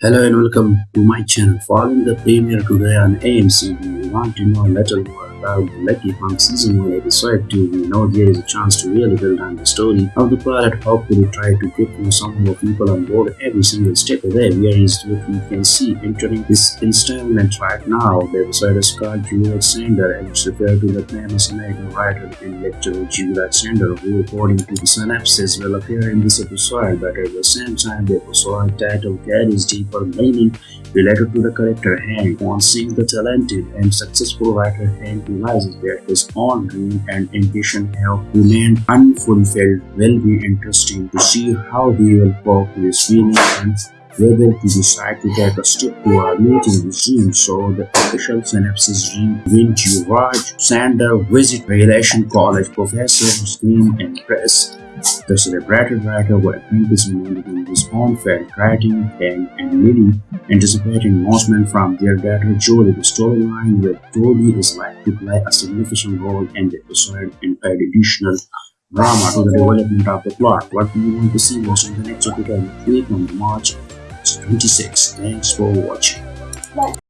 Hello and welcome to my channel. Following the premiere today on AMC, we want to know a little more about the Lucky Hank Season 1 Episode 2. We know there is a chance to really build on the story of the pilot. Hopefully try to get some more people on board every single step of the way. Is what we can see entering this installment right now. The episode is called George Saunders and it's referred to the famous American writer and lecturer George Saunders who according to the synopsis will appear in this episode but at the same time the episode title carries deeper meaning related to the character Hank. On seeing the talented and successful writer Hank realizes that his own dream and ambition have remained unfulfilled will be interesting to see how he will cope with feelings and whether to decide to take a step toward meeting with Jim. So the official read when George Saunders visit Railton College professor Screen and Press the celebrated writer is reminded in his own felt writing and, and really anticipating announcement from their daughter Julie. The storyline where Jodie is like to play a significant role in the episode and add additional drama to the development of the plot. What do you want to see was in the next episode week on March 26. Thanks for watching.